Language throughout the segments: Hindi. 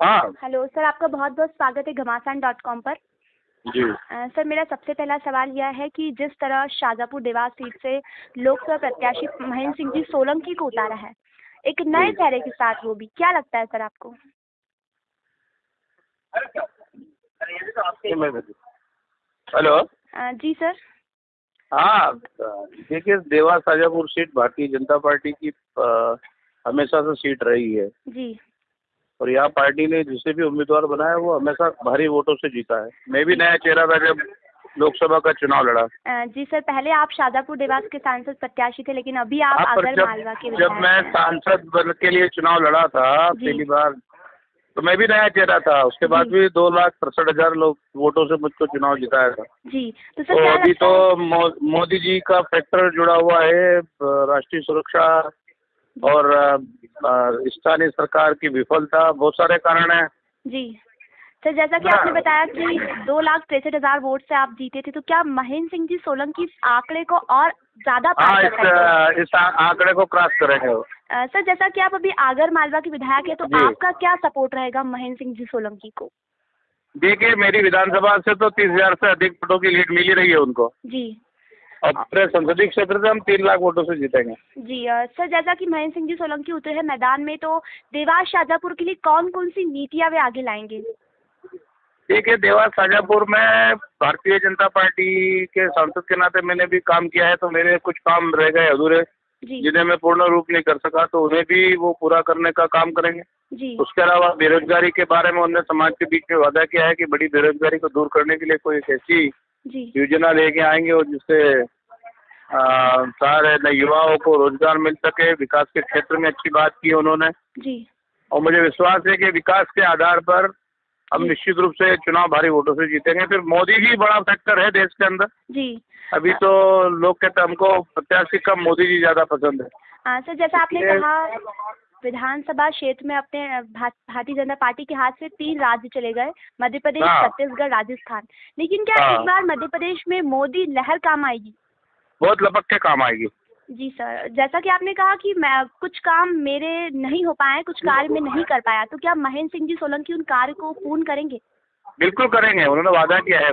हाँ। हेलो सर आपका बहुत बहुत स्वागत है घमासान डॉट कॉम पर। जी। सर मेरा सबसे पहला सवाल यह है कि जिस तरह शाजापुर देवास सीट से लोकसभा प्रत्याशी महेंद्र सिंह जी सोलंकी को उतारा है एक नए चेहरे के साथ वो भी क्या लगता है सर आपको? हेलो। अ, जी सर। हाँ देखिए देवास शाजापुर सीट भारतीय जनता पार्टी की अ, हमेशा से सीट रही है। जी। और यहाँ पार्टी ने जिसे भी उम्मीदवार बनाया वो हमेशा भारी वोटों से जीता है। मैं भी नया चेहरा था जब लोकसभा का चुनाव लड़ा। जी सर पहले आप शाजापुर देवास के सांसद प्रत्याशी थे लेकिन अभी आप हाँ, आगर मालवा के जब मैं सांसद बन के लिए चुनाव लड़ा था पहली बार तो मैं भी नया चेहरा था। उसके बाद भी दो लाख तिरसठ हज़ार लोग वोटों से मुझको चुनाव जिताया था। जी तो सर तो अभी तो मो, मोदी जी का फैक्टर जुड़ा हुआ है राष्ट्रीय सुरक्षा और स्थानीय सरकार की विफलता बहुत सारे कारण हैं। जी। सर जैसा कि हाँ। आपने बताया कि दो लाख तिरसठ हज़ार वोट से आप जीते थे तो क्या महेंद्र सिंह जी सोलंकी इस आंकड़े को और ज़्यादा हाँ इस इस आंकड़े को क्रॉस करेंगे। सर जैसा कि आप अभी आगर मालवा के विधायक है तो आपका क्या सपोर्ट रहेगा महेंद्र सिंह जी सोलंकी को? देखिए मेरी विधानसभा से तो तीस हज़ार से अधिक वोटों की लीड मिली रही है उनको। जी। और पूरे संसदीय क्षेत्र से हम तीन लाख वोटों से जीतेंगे। जी सर जैसा कि महेंद्र सिंह जी सोलंकी उतरे हैं मैदान में तो देवास शाजापुर के लिए कौन कौन सी नीतियाँ वे आगे लाएँगे? देखिए देवास शाजापुर में भारतीय जनता पार्टी के सांसद के नाते मैंने भी काम किया है तो मेरे कुछ काम रह गए अधूरे जिन्हें मैं पूर्ण रूप नहीं कर सका तो उन्हें भी वो पूरा करने का काम करेंगे। जी। उसके अलावा बेरोजगारी के बारे में उन्होंने समाज के बीच में वादा किया है कि बड़ी बेरोजगारी को दूर करने के लिए कोई एक ऐसी योजना लेके आएँगे और जिससे सारे युवाओं को रोज़गार मिल सके विकास के क्षेत्र में अच्छी बात की उन्होंने। जी। और मुझे विश्वास है कि विकास के आधार पर हम निश्चित रूप से चुनाव भारी वोटों से जीतेंगे। फिर मोदी ही बड़ा फैक्टर है देश के अंदर। जी। अभी तो लोग कहते हैं हमको प्रत्याशी कम मोदी जी ज़्यादा पसंद है। हाँ सर जैसा आपने कहा विधानसभा क्षेत्र में अपने भारतीय जनता पार्टी के हाथ से तीन राज्य चले गए मध्य प्रदेश हाँ। छत्तीसगढ़ राजस्थान। लेकिन क्या हाँ। इस बार मध्य प्रदेश में मोदी लहर काम आएगी? बहुत लपक के काम आएगी। जी सर जैसा कि आपने कहा कि मैं कुछ काम मेरे नहीं हो पाए कुछ कार्य में नहीं कर पाया तो क्या महेंद्र सिंह जी सोलंकी उन कार्य को पूर्ण करेंगे? बिल्कुल करेंगे उन्होंने वादा किया है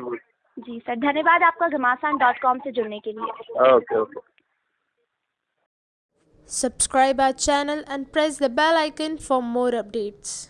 जी सर धन्यवाद आपका घमासान डॉट कॉम से जुड़ने के लिए। Okay okay. Subscribe our channel and press the bell icon for more updates.